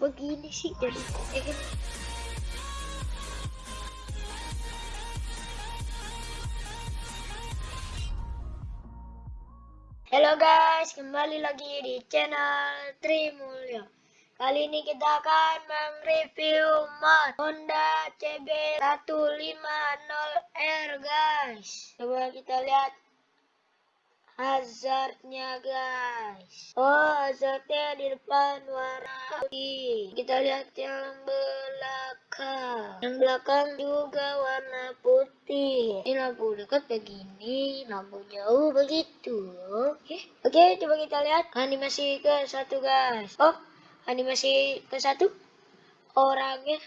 begini sih jadi eh, Halo guys, kembali lagi di channel Trimulyo. Kali ini kita akan mereview mod Honda CB150R guys. Coba kita lihat hazardnya guys. Oh, hazardnya di depan warna putih. Kita lihat yang belakang. Yang belakang juga warna putih. Ini lampu dekat begini, lampu jauh begitu. Oke, oke, coba kita lihat animasi ke satu guys. Oh, animasi ke satu orangnya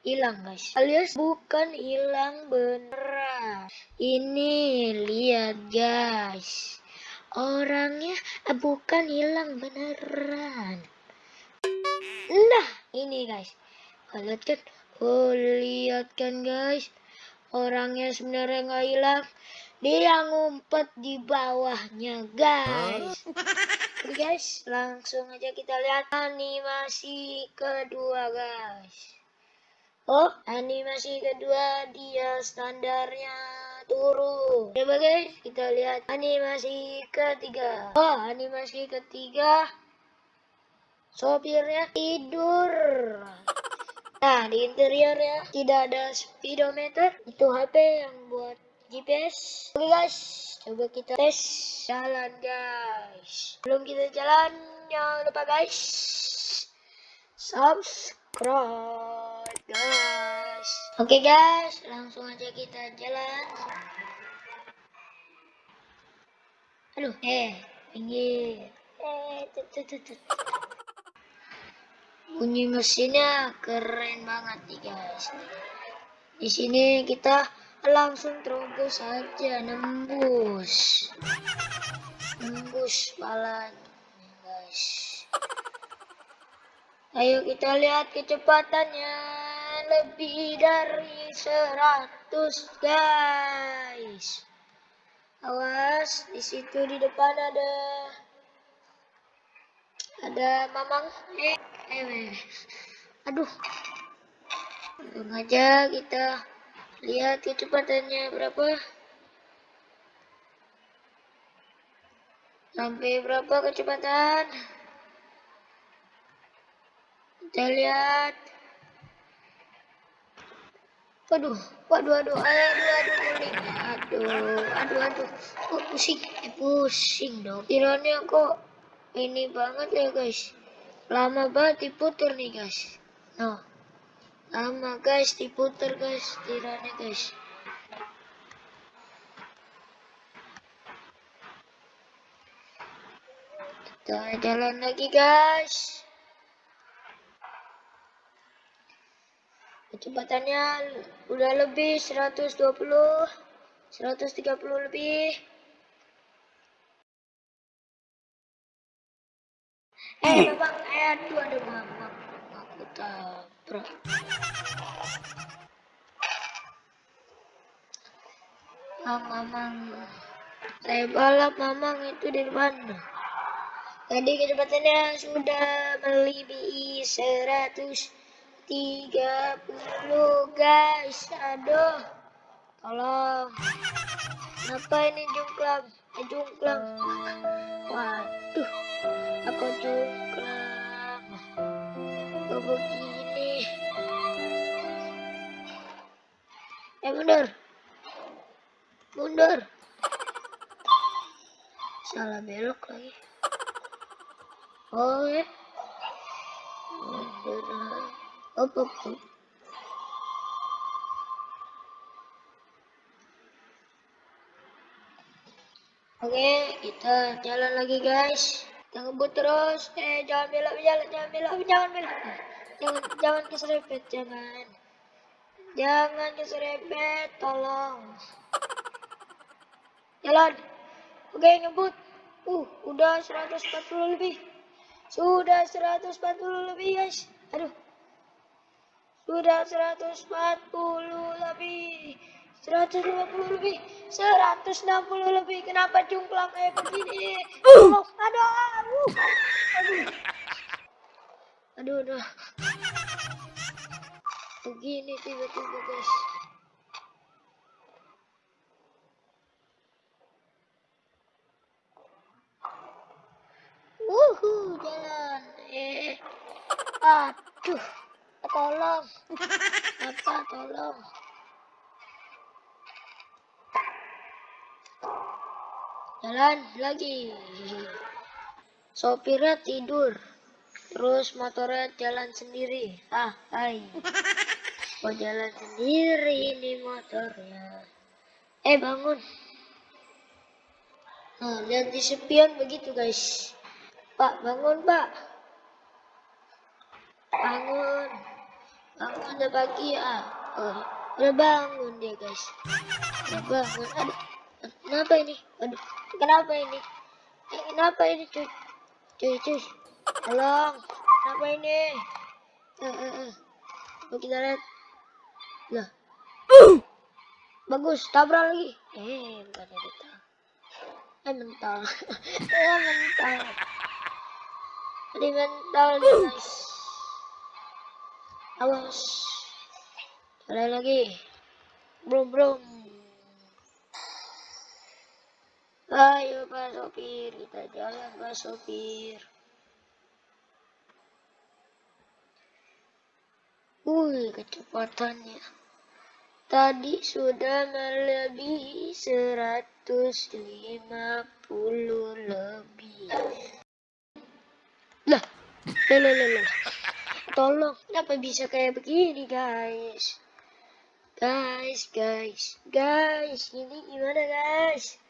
hilang guys alias bukan hilang beneran ini lihat guys. Orangnya bukan hilang beneran. Nah ini guys. Lihat kan? Oh lihat kan guys? Orangnya sebenarnya nggak hilang. Dia ngumpet di bawahnya guys. Guys langsung aja kita lihat animasi kedua guys Oh, animasi kedua dia standarnya turun. Coba guys, kita lihat animasi ketiga. Oh, animasi ketiga sopirnya tidur. Nah, di interiornya tidak ada speedometer. Itu HP yang buat GPS. Oke guys, coba kita tes jalan guys. Belum kita jalan, jangan lupa guys subscribe guys oke okay, guys langsung aja kita jalan. Aduh eh pinggir. Eh tut, tut, tut. bunyi mesinnya keren banget nih guys. Di sini kita langsung terobos saja nembus. Nembus palanya guys. Ayo kita lihat kecepatannya lebih dari 100 guys. Awas, di situ di depan ada ada mamang. Eh, eh, aduh. Langsung aja kita lihat kecepatannya berapa. Sampai berapa kecepatan? Kita lihat. Waduh, waduh, waduh, aduh, aduh, guling. Aduh, aduh, aduh. Pusing? Eh, pusing dong. Tiranya kok ini banget ya guys. Lama banget diputer nih guys. No. Lama guys diputer guys tiranya guys. Kita jalan lagi guys. Kecepatannya udah lebih 120 130 lebih. Eh babang eh aduh ada babang aku tabrak. Ah mamang saya balap mamang itu di mana? Tadi kecepatannya sudah melebihi 100 tiga puluh guys. Aduh. Tolong kenapa ini jungklam eh, jungklam waduh. Aku jungklam kok begini. Eh mundur. Mundur. Salah belok lagi. Oh ya mundur Up. Oke, kita jalan lagi guys. Kita ngebut terus. Eh, jangan belok, jalan, jangan belok, jangan belok. Jangan, jangan keserempet, jangan. Jangan keserempet, tolong. Jalan. Oke, ngebut. Uh, udah 140 lebih. Sudah 140 lebih guys. Aduh. Sudah 140 lebih. 150 lebih. 160 lebih. Kenapa jungklang kayak begini? Uh. Oh, aduh. Uh. Aduh. aduh aduh begini tiba-tiba guys Wuhu, jalan. Eh, aduh, tolong. Apa, tolong. Jalan lagi. Sopirnya tidur. Terus motornya jalan sendiri. Ah, hai. Kok jalan sendiri ini motornya. Eh, bangun. Nah, lihat di sepian begitu, guys. Pak, bangun, Pak. Bangun. Bangun udah pagi ya. Oh, udah bangun dia, guys. Udah bangun. Aduh, kenapa ini? Aduh, kenapa ini? Eh, kenapa ini, cuy? Cuy, cuy. Tolong. Kenapa ini? Eh, eh, eh. Mau kita lihat. Lah. Bagus, tabrak lagi. Eh, bukan ada. Eh, mental. eh, mental. Tadi mental nih guys. Awas. Jalan lagi. Brum brum. Ayo Pak Sopir, kita jalan Pak Sopir. Wih, kecepatannya. Tadi sudah melebihi 150 lebih. Lah, lah, lah, lah. Tolong, kenapa bisa kayak begini, guys? Guys, guys, guys, ini gimana, guys?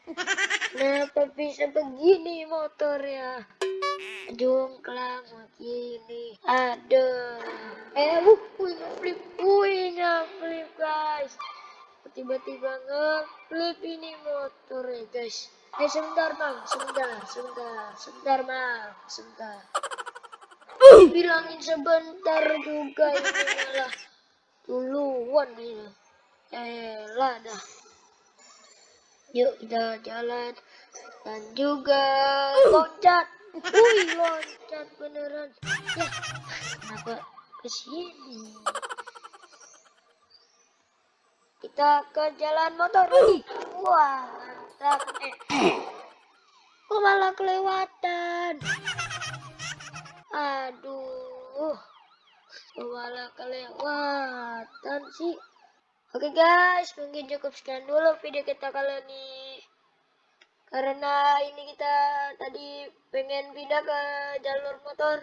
Kenapa bisa begini motornya? Jongklang begini. Aduh. Eh, wuh, ngeflip, wuh, ngeflip, guys. Tiba-tiba ngeflip ini motornya, guys. Eh sebentar bang, sebentar, sebentar, sebentar bang, sebentar. Bilangin sebentar juga ini malah duluan ini. Eh lah dah. Yuk kita jalan dan juga loncat. Wih loncat beneran. Ya, kenapa ke sini? Kita ke jalan motor lagi. Wah mantap eh. kok malah kelewatan aduh malah kelewatan sih. Oke guys mungkin cukup sekian dulu video kita kali ini. Karena ini kita tadi pengen pindah ke jalur motor.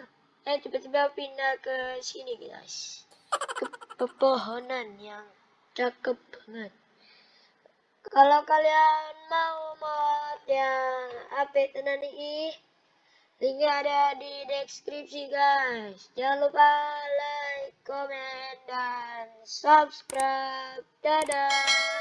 Eh tiba-tiba pindah ke sini guys. Ke pepohonan yang cakep banget. Kalau kalian mau mod yang update ini, linknya ada di deskripsi guys. Jangan lupa like, comment, dan subscribe. Dadah!